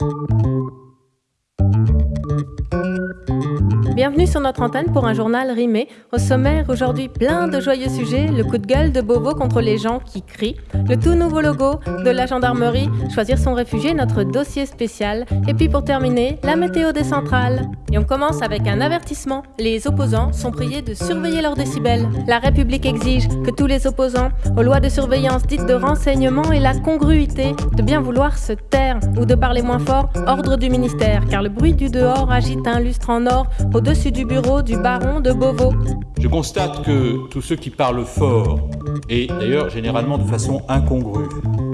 Thank you. Bienvenue sur notre antenne pour un journal rimé. Au sommaire, aujourd'hui, plein de joyeux sujets. Le coup de gueule de Beauvau contre les gens qui crient. Le tout nouveau logo de la gendarmerie. Choisir son réfugié, notre dossier spécial. Et puis pour terminer, la météo des centrales. Et on commence avec un avertissement. Les opposants sont priés de surveiller leurs décibels. La République exige que tous les opposants aux lois de surveillance dites de renseignement aient la congruité de bien vouloir se taire ou de parler moins fort. Ordre du ministère, car le bruit du dehors agite un lustre en or Je constate que tous ceux qui parlent fort, et d'ailleurs généralement de façon incongrue,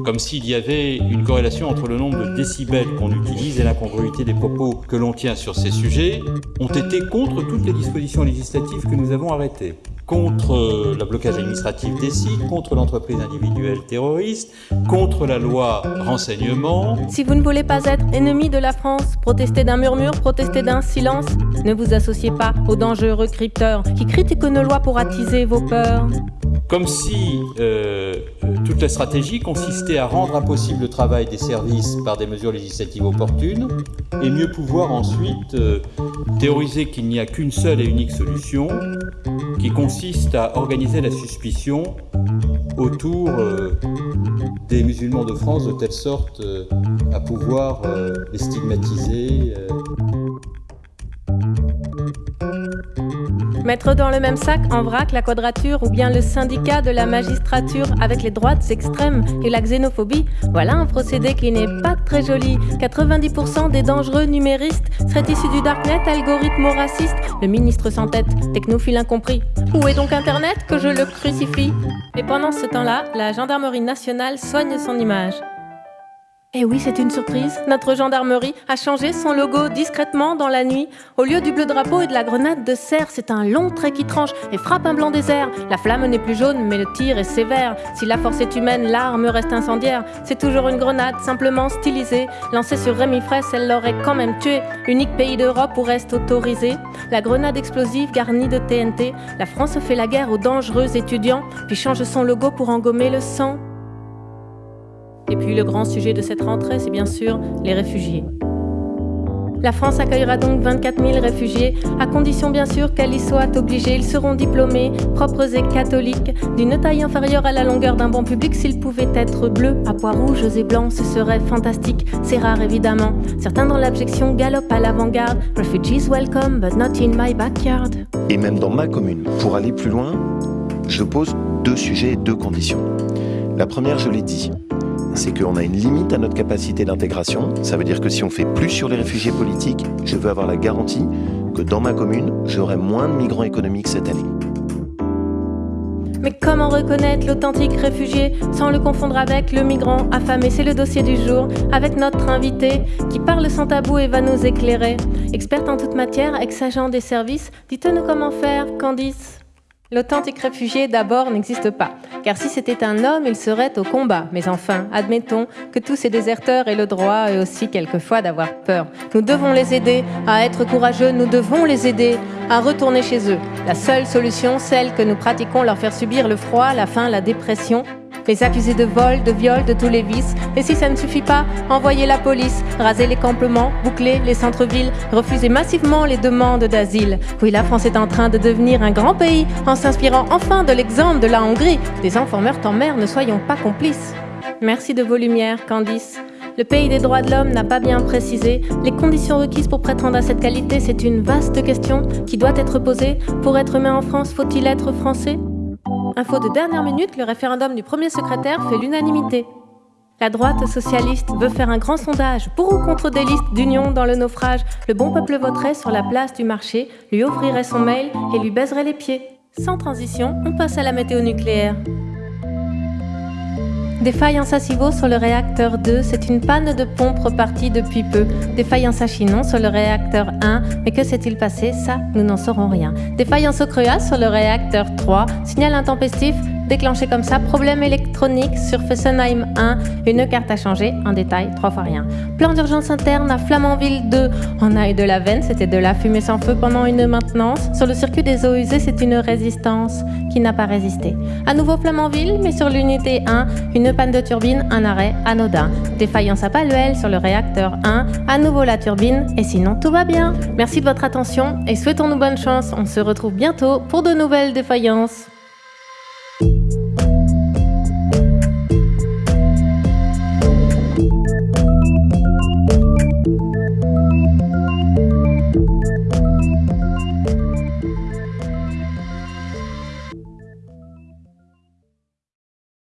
comme s'il y avait une corrélation entre le nombre de décibels qu'on utilise et l'incongruité des propos que l'on tient sur ces sujets, ont été contre toutes les dispositions législatives que nous avons arrêtées contre le blocage administratif des sites, contre l'entreprise individuelle terroriste, contre la loi renseignement. Si vous ne voulez pas être ennemi de la France, protestez d'un murmure, protestez d'un silence, ne vous associez pas aux dangereux crypteurs qui critiquent nos lois pour attiser vos peurs. Comme si euh, toute la stratégie consistait à rendre impossible le travail des services par des mesures législatives opportunes et mieux pouvoir ensuite euh, théoriser qu'il n'y a qu'une seule et unique solution qui consiste à organiser la suspicion autour euh, des musulmans de France de telle sorte à pouvoir les stigmatiser. Mettre dans le même sac en vrac la quadrature ou bien le syndicat de la magistrature avec les droites extrêmes et la xénophobie, voilà un procédé qui n'est pas très joli. 90% des dangereux numéristes seraient issus du darknet, algorithme raciste. Le ministre sans tête, technophile incompris. Où est donc Internet que je le crucifie? Et pendant ce temps-là, la gendarmerie nationale soigne son image. Eh oui, c'est une surprise. Notre gendarmerie a changé son logo discrètement dans la nuit. Au lieu du bleu drapeau et de la grenade de serre, c'est un long trait qui tranche et frappe un blanc désert. La flamme n'est plus jaune, mais le tir est sévère. Si la force est humaine, l'arme reste incendiaire. C'est toujours une grenade, simplement stylisée. Lancée sur Rémi Fraisse, elle l'aurait quand même tué. Unique pays d'Europe où reste autorisé. La grenade explosive garnie de TNT. La France fait la guerre aux dangereux étudiants, puis change son logo pour engommer le sang. Et puis le grand sujet de cette rentrée, c'est bien sûr les réfugiés. La France accueillera donc 24 000 réfugiés, à condition bien sûr qu'elle y soit obligée. Ils seront diplômés, propres et catholiques, d'une taille inférieure à la longueur d'un banc public. S'ils pouvaient être bleus, à pois rouges et blancs, ce serait fantastique. C'est rare évidemment. Certains dans l'abjection galopent à l'avant-garde. Refugees welcome, but not in my backyard. Et même dans ma commune, pour aller plus loin, je pose deux sujets et deux conditions. La première, je l'ai dit, c'est qu'on a une limite à notre capacité d'intégration. Ça veut dire que si on fait plus sur les réfugiés politiques, je veux avoir la garantie que dans ma commune, j'aurai moins de migrants économiques cette année. Mais comment reconnaître l'authentique réfugié sans le confondre avec le migrant affamé? C'est le dossier du jour avec notre invité qui parle sans tabou et va nous éclairer. Experte en toute matière, ex-agent des services, dites-nous comment faire, Candice L'authentique réfugié d'abord n'existe pas, car si c'était un homme, il serait au combat. Mais enfin, admettons que tous ces déserteurs aient le droit et aussi quelquefois d'avoir peur. Nous devons les aider à être courageux, nous devons les aider à retourner chez eux. La seule solution, celle que nous pratiquons, leur faire subir le froid, la faim, la dépression, les accuser de vol, de viol, de tous les vices. Et si ça ne suffit pas, envoyer la police, raser les campements, boucler les centres-villes, refuser massivement les demandes d'asile. Oui, la France est en train de devenir un grand pays en s'inspirant enfin de l'exemple de la Hongrie. Des enfants meurent en mer, ne soyons pas complices. Merci de vos lumières, Candice. Le pays des droits de l'homme n'a pas bien précisé les conditions requises pour prétendre à cette qualité. C'est une vaste question qui doit être posée. Pour être humain en France, faut-il être français? Info de dernière minute, le référendum du premier secrétaire fait l'unanimité. La droite socialiste veut faire un grand sondage pour ou contre des listes d'union dans le naufrage. Le bon peuple voterait sur la place du marché, lui ouvrirait son mail et lui baiserait les pieds. Sans transition, on passe à la météo nucléaire. Défaillance à Civaux sur le réacteur 2, c'est une panne de pompe repartie depuis peu. Défaillance à Chinon sur le réacteur 1, mais que s'est-il passé? Ça, nous n'en saurons rien. Défaillance au Crea sur le réacteur 3, signal intempestif déclenché comme ça, problème électronique sur Fessenheim 1, une carte a changé, un détail, trois fois rien. Plan d'urgence interne à Flamanville 2, en a eu de la veine, c'était de la fumée sans feu pendant une maintenance. Sur le circuit des eaux usées, c'est une résistance qui n'a pas résisté. À nouveau Flamanville, mais sur l'unité 1, une panne de turbine, un arrêt anodin. Défaillance à Paluel sur le réacteur 1, à nouveau la turbine, et sinon tout va bien. Merci de votre attention et souhaitons-nous bonne chance. On se retrouve bientôt pour de nouvelles défaillances.